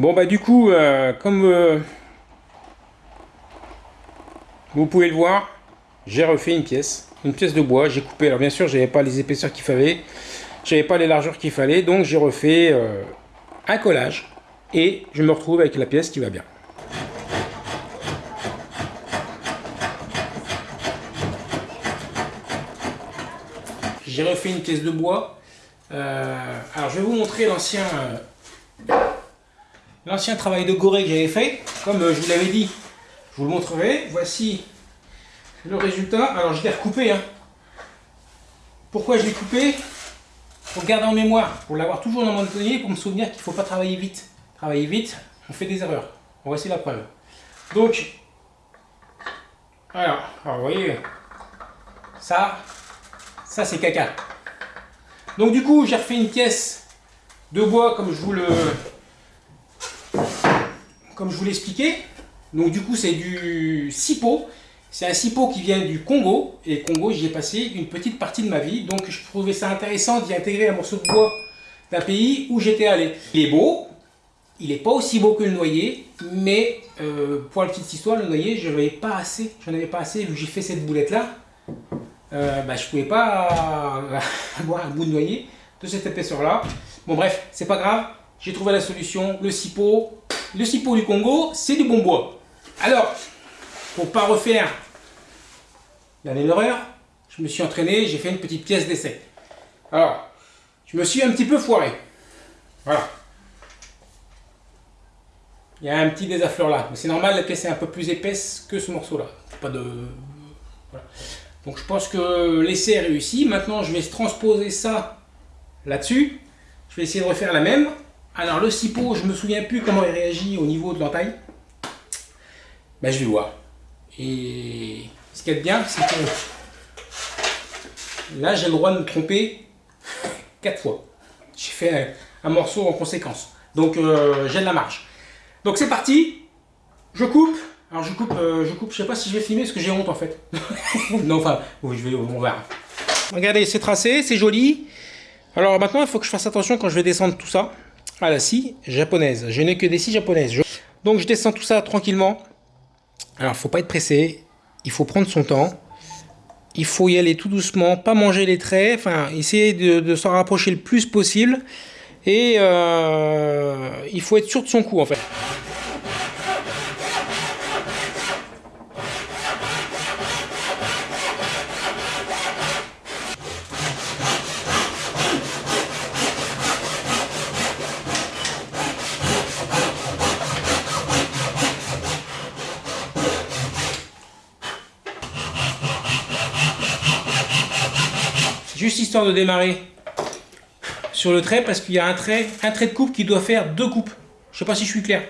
Bon bah du coup, euh, comme euh, vous pouvez le voir, j'ai refait une pièce, une pièce de bois, j'ai coupé, alors bien sûr j'avais pas les épaisseurs qu'il fallait, j'avais pas les largeurs qu'il fallait, donc j'ai refait euh, un collage et je me retrouve avec la pièce qui va bien. J'ai refait une pièce de bois. alors je vais vous montrer l'ancien l'ancien travail de goré que j'avais fait. Comme euh, je vous l'avais dit, je vous le montrerai. Voici le résultat. Alors je l'ai recoupé. Hein. Pourquoi je l'ai coupé? Pour garder en mémoire, pour l'avoir toujours dans mon atelier, pour me souvenir qu'il ne faut pas travailler vite. Travailler vite, on fait des erreurs. Voici la preuve. Donc, alors, alors vous voyez, ça, ça c'est caca. Donc du coup, j'ai refait une pièce de bois comme je vous le, comme je vous l'expliquais. Donc du coup, c'est du sipo. C'est un sipo qui vient du Congo. Et Congo, j'y ai passé une petite partie de ma vie. Donc je trouvais ça intéressant d'y intégrer un morceau de bois d'un pays où j'étais allé. Il est beau. Il n'est pas aussi beau que le noyer. Mais euh, pour la petite histoire, le noyer, je n'avais pas assez. J'en avais pas assez vu que j'ai fait cette boulette-là. Euh, bah, je pouvais pas avoir un bout de noyer de cette épaisseur-là. Bon bref, c'est pas grave. J'ai trouvé la solution. Le sipo, le cipo du Congo, c'est du bon bois. Alors, pour pas refaire la même erreur, je me suis entraîné, j'ai fait une petite pièce d'essai. Alors, je me suis un petit peu foiré. Voilà. Il y a un petit désaffleur là. C'est normal, la pièce est un peu plus épaisse que ce morceau-là. Pas de... Donc je pense que l'essai est réussi. Maintenant, je vais transposer ça là-dessus. Je vais essayer de refaire la même. Alors le cipo, je me souviens plus comment il réagit au niveau de l'entaille. Ben, je vais voir. Et ce qui est bien, c'est que là j'ai le droit de me tromper quatre fois. J'ai fait un, morceau en conséquence. Donc euh, j'ai de la marge. Donc c'est parti. Je coupe. Alors je coupe, euh, je coupe, je sais pas si je vais filmer parce que j'ai honte en fait. non, enfin, oui, je vais, on verra. Regardez, c'est tracé, c'est joli. Alors maintenant, il faut que je fasse attention quand je vais descendre tout ça à la scie japonaise. Je n'ai que des scies japonaises. Donc je descends tout ça tranquillement. Alors faut pas être pressé, il faut prendre son temps. Il faut y aller tout doucement, pas manger les traits, enfin essayer de, s'en rapprocher le plus possible. Et euh, il faut être sûr de son coup en fait. Juste histoire de démarrer sur le trait parce qu'il y a un trait, un trait de coupe qui doit faire deux coupes. Je sais pas si je suis clair.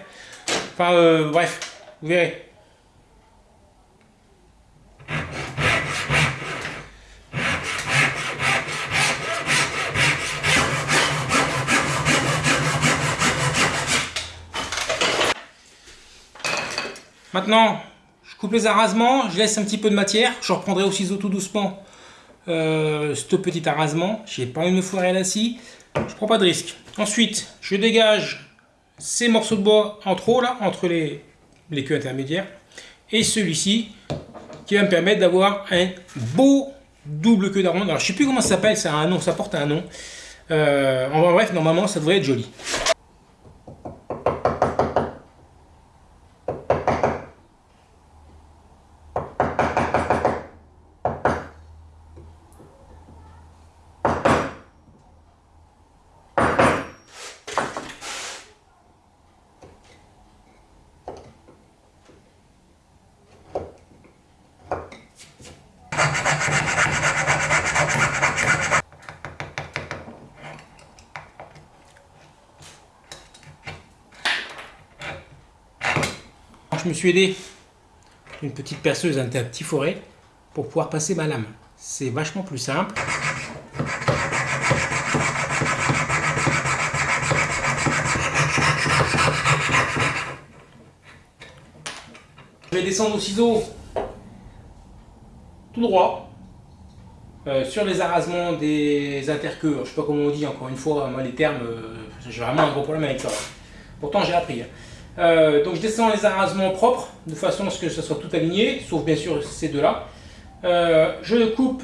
Enfin, euh, bref, vous verrez. Maintenant, je coupe les arasements, je laisse un petit peu de matière. Je reprendrai au ciseau tout doucement euh, ce petit arasement. J'ai pas envie de me foirer la scie. Je prends pas de risque. Ensuite, je dégage ces morceaux de bois en trop là, entre les, queues intermédiaires. Et celui-ci qui va me permettre d'avoir un beau double queue d'armande. Alors je sais plus comment ça s'appelle, c'est un nom, ça porte un nom. Euh, en bref, normalement ça devrait être joli. Je me suis aidé d'une petite perceuse, un petit forêt, pour pouvoir passer ma lame. C'est vachement plus simple. Je vais descendre au ciseau droit euh, sur les arasements des interqueux. Je sais pas comment on dit encore une fois, moi les termes, euh, j'ai vraiment un gros problème avec ça. Pourtant, j'ai appris. Hein. Euh, donc, je descends les arasements propres, de façon à ce que ça soit tout aligné, sauf bien sûr ces deux-là. Je coupe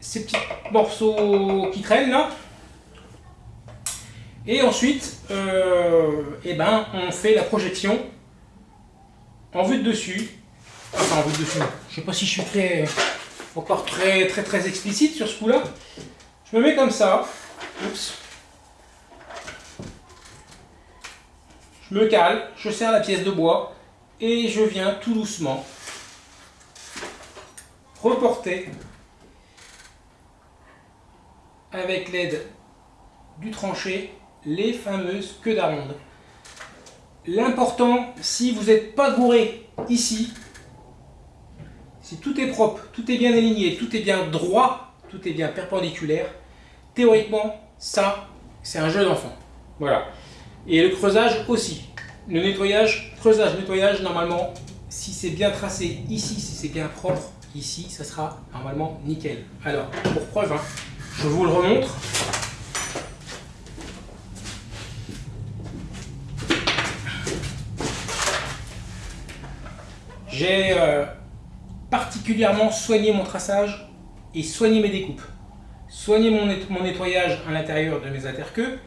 ces petits morceaux qui traînent là. Et ensuite, eh ben, on fait la projection en vue de dessus. Enfin, en dessus. Je sais pas si je suis très, encore très, très, très explicite sur ce coup-là. Je me mets comme ça. Oups. Je me cale, je serre la pièce de bois et je viens tout doucement reporter avec l'aide du tranché les fameuses queues d'aronde. L'important, si vous n'êtes pas gouré ici, si tout est propre, tout est bien aligné, tout est bien droit, tout est bien perpendiculaire, théoriquement, ça, c'est un jeu d'enfant. Voilà. Et le creusage aussi. Le nettoyage, creusage, nettoyage, normalement, si c'est bien tracé ici, si c'est bien propre, ici, ça sera normalement nickel. Alors, pour preuve, hein, je vous le remontre. J'ai euh, particulièrement soigné mon traçage et soigné mes découpes. Soigné mon, nettoyage à l'intérieur de mes interqueux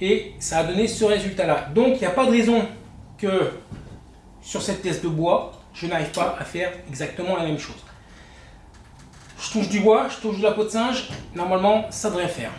et ça a donné ce résultat-là. Donc il n'y a pas de raison que sur cette pièce de bois, je n'arrive pas à faire exactement la même chose. Je touche du bois, je touche de la peau de singe, normalement ça devrait faire.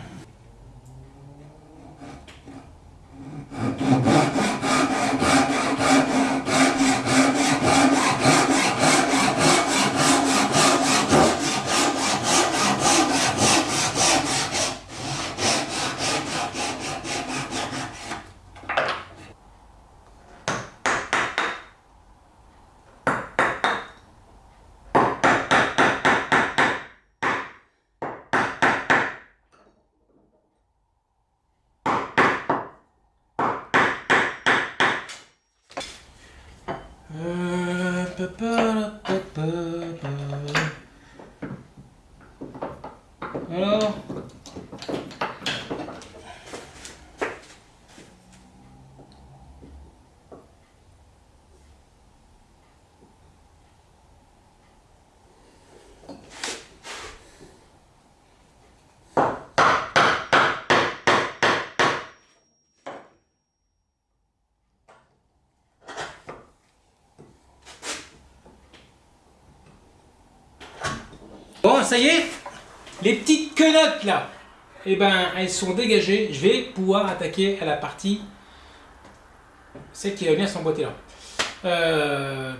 Alors Bon, ça y est, les petites quenottes là, eh ben, elles sont dégagées. Je vais pouvoir attaquer à la partie, celle qui va venir s'emboîter là. Euh,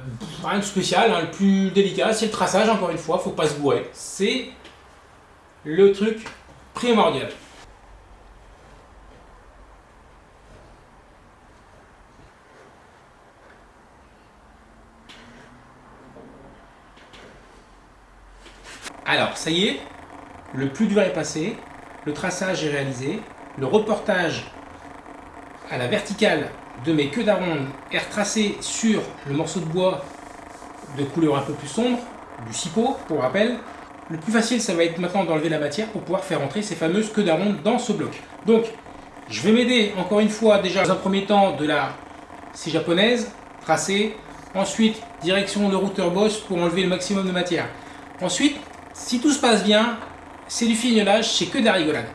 rien de spécial, hein, le plus délicat, c'est le traçage, encore une fois, faut pas se bourrer. C'est le truc primordial. Alors, ça y est, le plus dur est passé, le traçage est réalisé, le reportage à la verticale de mes queues d'aronde est retracé sur le morceau de bois de couleur un peu plus sombre, du cipot pour rappel. Le plus facile, ça va être maintenant d'enlever la matière pour pouvoir faire entrer ces fameuses queues d'aronde dans ce bloc. Donc, je vais m'aider encore une fois déjà dans un premier temps de la scie japonaise, tracée. Ensuite, direction de routeur boss pour enlever le maximum de matière. Ensuite, si tout se passe bien, c'est du fignolage, c'est que de la rigolade.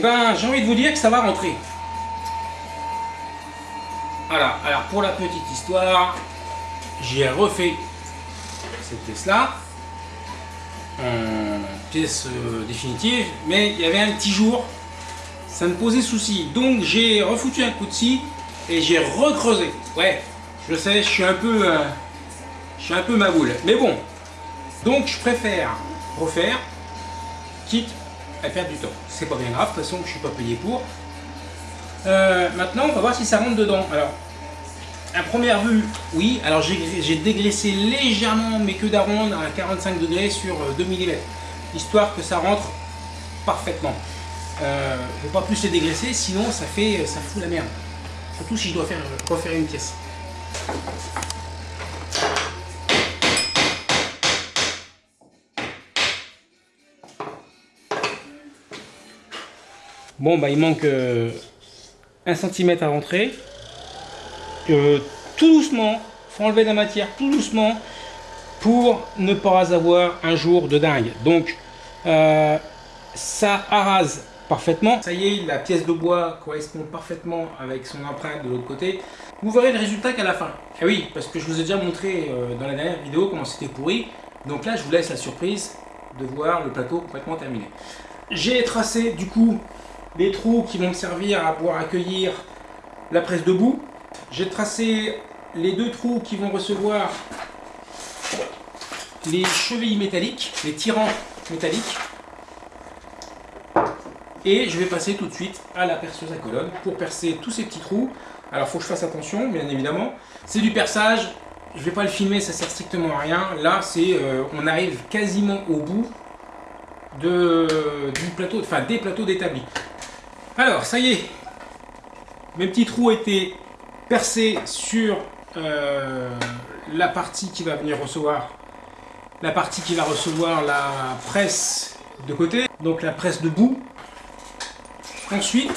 Ben j'ai envie de vous dire que ça va rentrer. Voilà, alors pour la petite histoire, j'ai refait cette pièce là en pièce euh, définitive, mais il y avait un petit jour, ça me posait souci. Donc j'ai refoutu un coup de scie et j'ai recreusé. Ouais, je sais, je suis un peu, euh, je suis un peu ma boule. Mais bon, donc je préfère refaire, quitte à perdre du temps. C'est pas bien grave, de toute façon je suis pas payé pour. Euh, maintenant, on va voir si ça rentre dedans. Alors, à première vue, oui. Alors, j'ai dégraissé légèrement mes queues d'aronde à 45 degrés sur 2 euh, mm, histoire que ça rentre parfaitement. Euh, je ne vais pas plus les dégraisser, sinon ça fait, ça fout la merde. Surtout si je dois faire, refaire une pièce. Bon, bah il manque euh, un centimètre à rentrer. Euh, tout doucement, faut enlever la matière tout doucement pour ne pas avoir un jour de dingue. Donc, euh, ça arrase parfaitement. Ça y est, la pièce de bois correspond parfaitement avec son empreinte de l'autre côté. Vous verrez le résultat qu'à la fin. Ah oui, parce que je vous ai déjà montré dans la dernière vidéo comment c'était pourri. Donc là, je vous laisse la surprise de voir le plateau complètement terminé. J'ai tracé du coup les trous qui vont me servir à pouvoir accueillir la presse debout. J'ai tracé les deux trous qui vont recevoir les chevilles métalliques, les tirants métalliques. Et je vais passer tout de suite à la perceuse à colonne pour percer tous ces petits trous. Alors il faut que je fasse attention, bien évidemment. C'est du perçage, je ne vais pas le filmer, ça sert strictement à rien. Là, c'est, euh, on arrive quasiment au bout de, du plateau, enfin des plateaux d'établi. Alors, ça y est, mes petits trous été percés sur euh, la partie qui va venir recevoir la partie qui va recevoir la presse de côté, donc la presse debout. Ensuite,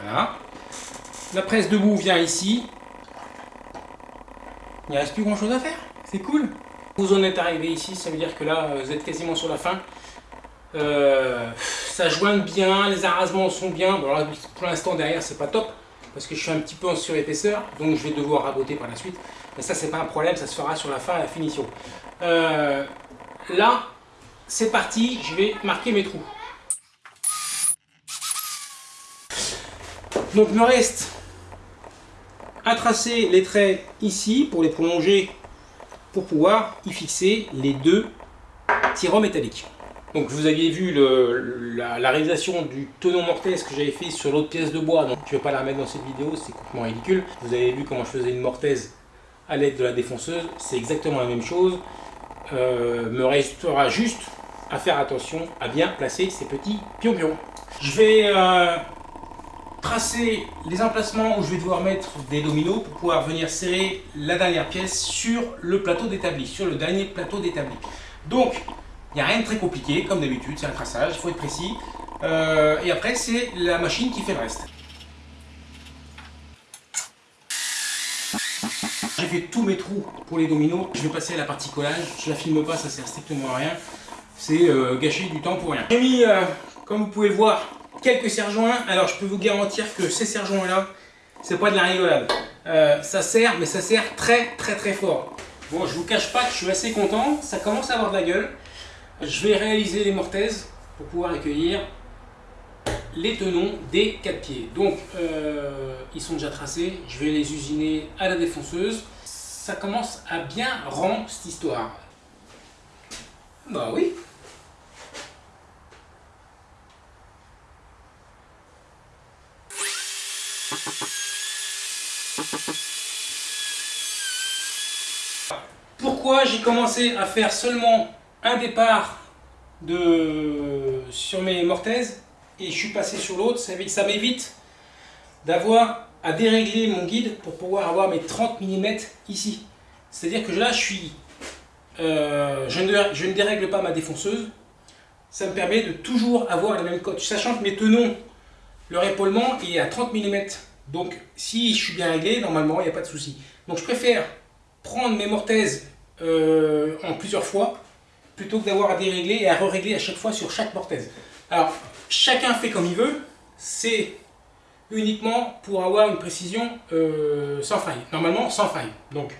voilà, la presse debout vient ici, il ne reste plus grand chose à faire. C'est cool. Vous en êtes arrivé ici, ça veut dire que là, vous êtes quasiment sur la fin. Euh, ça joigne bien, les arasements sont bien. Bon, pour l'instant, derrière, c'est pas top parce que je suis un petit peu en surépaisseur, donc je vais devoir raboter par la suite. Mais ça, c'est pas un problème, ça se fera sur la fin, à la finition. Euh, là, c'est parti, je vais marquer mes trous. Donc, me reste à tracer les traits ici pour les prolonger pour pouvoir y fixer les deux tirants métalliques. Donc vous aviez vu la, réalisation du tenon mortaise que j'avais fait sur l'autre pièce de bois, donc je ne vais pas la mettre dans cette vidéo, c'est complètement ridicule. Vous avez vu comment je faisais une mortaise à l'aide de la défonceuse, c'est exactement la même chose. Euh, me restera juste à faire attention à bien placer ces petits pions-pions. Je vais euh, tracer les emplacements où je vais devoir mettre des dominos pour pouvoir venir serrer la dernière pièce sur le plateau d'établi, sur le dernier plateau d'établi. Donc, il n'y a rien de très compliqué, comme d'habitude, c'est un traçage, il faut être précis. Euh, et après, c'est la machine qui fait le reste. J'ai fait tous mes trous pour les dominos, je vais passer à la partie collage, je la filme pas, ça sert strictement à rien. C'est euh, gâcher du temps pour rien. J'ai mis, euh, comme vous pouvez le voir, quelques serre-joints. Alors je peux vous garantir que ces serre-joints là, c'est pas de la rigolade. Euh, ça sert, mais ça sert très très très fort. Bon, je vous cache pas que je suis assez content, ça commence à avoir de la gueule. Je vais réaliser les mortaises pour pouvoir accueillir les tenons des 4 pieds. Donc, euh, ils sont déjà tracés, je vais les usiner à la défonceuse. Ça commence à bien rendre cette histoire. Bah oui, J'ai commencé à faire seulement un départ de, sur mes mortaises et je suis passé sur l'autre, ça m'évite d'avoir à dérégler mon guide pour pouvoir avoir mes 30 mm ici. C'est-à-dire que là, je suis, euh, je, ne, je, ne, dérègle pas ma défonceuse. Ça me permet de toujours avoir la même cote. Sachant que mes tenons, leur épaulement est à 30 mm Donc si je suis bien réglé, normalement il n'y a pas de souci. Donc je préfère prendre mes mortaises euh, en plusieurs fois plutôt que d'avoir à dérégler et à re-régler à chaque fois sur chaque mortaise. Alors chacun fait comme il veut, c'est uniquement pour avoir une précision euh, sans faille. Normalement sans faille. Donc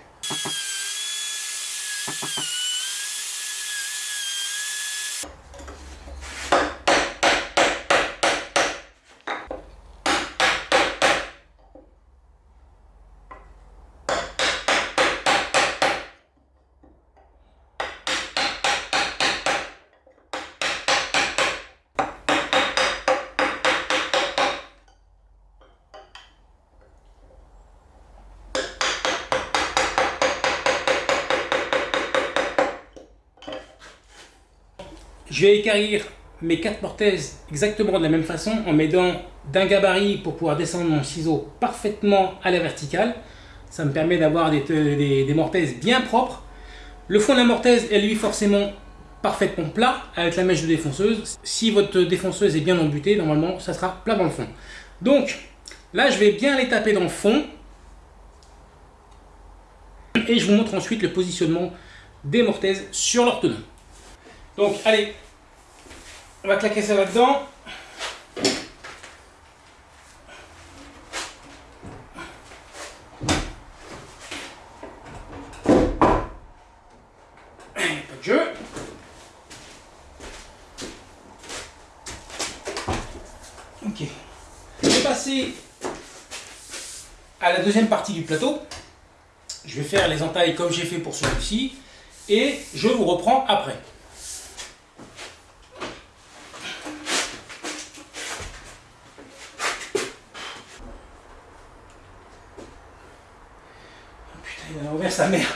Je vais écarrir mes quatre mortaises exactement de la même façon en m'aidant d'un gabarit pour pouvoir descendre mon ciseau parfaitement à la verticale. Ça me permet d'avoir des, mortaises bien propres. Le fond de la mortaise est lui forcément parfaitement plat avec la mèche de défonceuse. Si votre défonceuse est bien embutée, normalement ça sera plat dans le fond. Donc là je vais bien les taper dans le fond. Et je vous montre ensuite le positionnement des mortaises sur leur tenue. Donc, allez, on va claquer ça là-dedans. Ok. Je vais passer à la deuxième partie du plateau. Je vais faire les entailles comme j'ai fait pour celui-ci. Et je vous reprends après. Il a ouvert sa mère.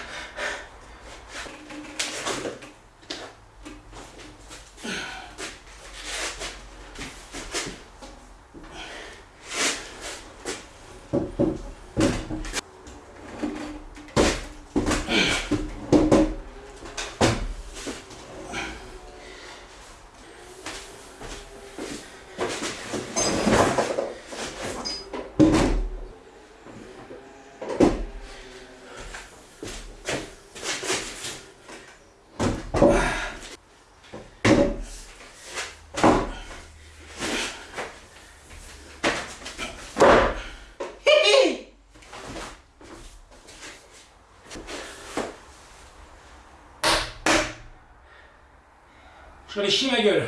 Je vais chier ma gueule.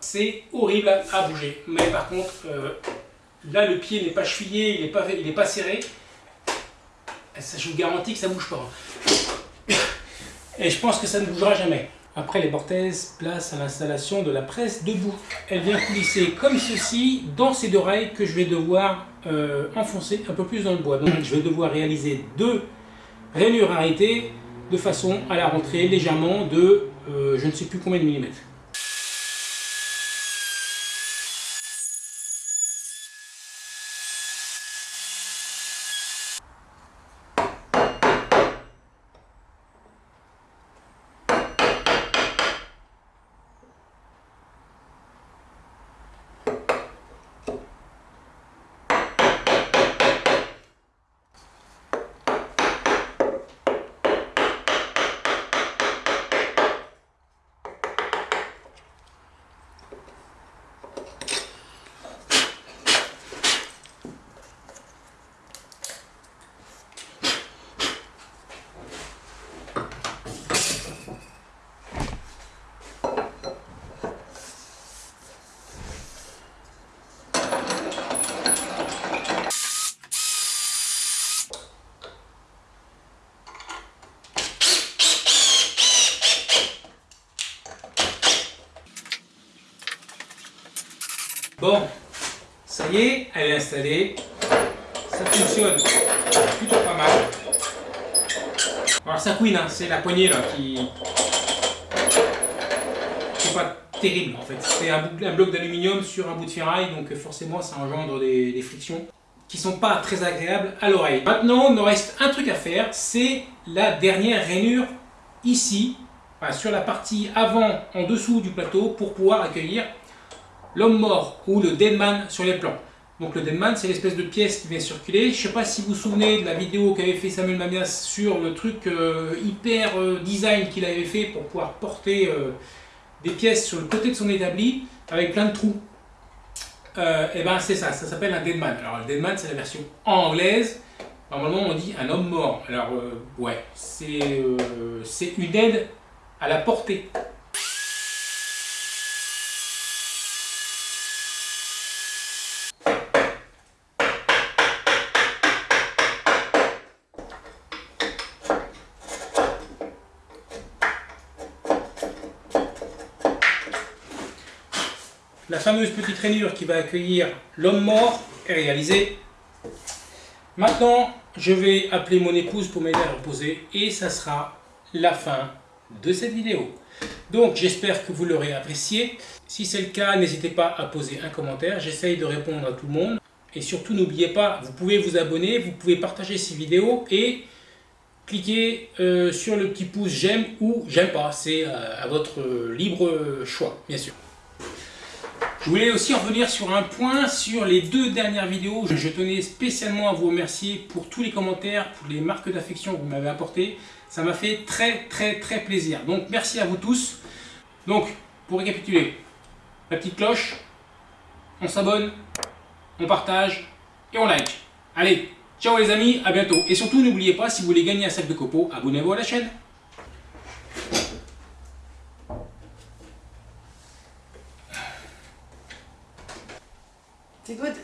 C'est horrible à bouger. Mais par contre, euh, là le pied n'est pas chevillé, il n'est pas, serré. Ça, je vous garantis que ça bouge pas. Et je pense que ça ne bougera jamais. Après les mortaises, place à l'installation de la presse debout. Elle vient coulisser comme ceci dans ces deux rails que je vais devoir euh, enfoncer un peu plus dans le bois. Donc je vais devoir réaliser deux rainures arrêtées de façon à la rentrer légèrement de euh, je ne sais plus combien de millimètres. Bon, ça y Ça fonctionne plutôt pas mal. Alors ça couine, hein, c'est la poignée là qui... qui pas terrible en fait. C'est un, bloc d'aluminium sur un bout de ferraille, donc forcément ça engendre des, frictions qui sont pas très agréables à l'oreille. Maintenant, il me reste un truc à faire, c'est la dernière rainure ici, sur la partie avant, en dessous du plateau, pour pouvoir accueillir l'homme mort ou le dead man sur les plans. Donc le Deadman, c'est l'espèce de pièce qui vient circuler. Je ne sais pas si vous vous souvenez de la vidéo qu'avait fait Samuel Mamias sur le truc euh, hyper euh, design qu'il avait fait pour pouvoir porter euh, des pièces sur le côté de son établi avec plein de trous. et ben c'est ça, ça s'appelle un Deadman. Alors le Deadman, c'est la version anglaise. Normalement, on dit un homme mort. Alors ouais, c'est une aide à la portée. La fameuse petite rainure qui va accueillir l'homme mort est réalisée. Maintenant, je vais appeler mon épouse pour m'aider à reposer et ça sera la fin de cette vidéo. Donc j'espère que vous l'aurez apprécié. Si c'est le cas, n'hésitez pas à poser un commentaire. J'essaye de répondre à tout le monde. Et surtout, n'oubliez pas, vous pouvez vous abonner, vous pouvez partager ces vidéos et cliquer euh, sur le petit pouce j'aime ou j'aime pas. C'est euh, à votre libre choix, bien sûr. Je voulais aussi revenir sur un point sur les deux dernières vidéos. Je tenais spécialement à vous remercier pour tous les commentaires, pour les marques d'affection que vous m'avez apportées. Ça m'a fait très très très plaisir. Donc merci à vous tous. Donc pour récapituler, la petite cloche, on s'abonne, on partage et on like. Allez, ciao les amis, à bientôt. Et surtout n'oubliez pas, si vous voulez gagner un sac de copeaux, abonnez-vous à la chaîne. C'est good.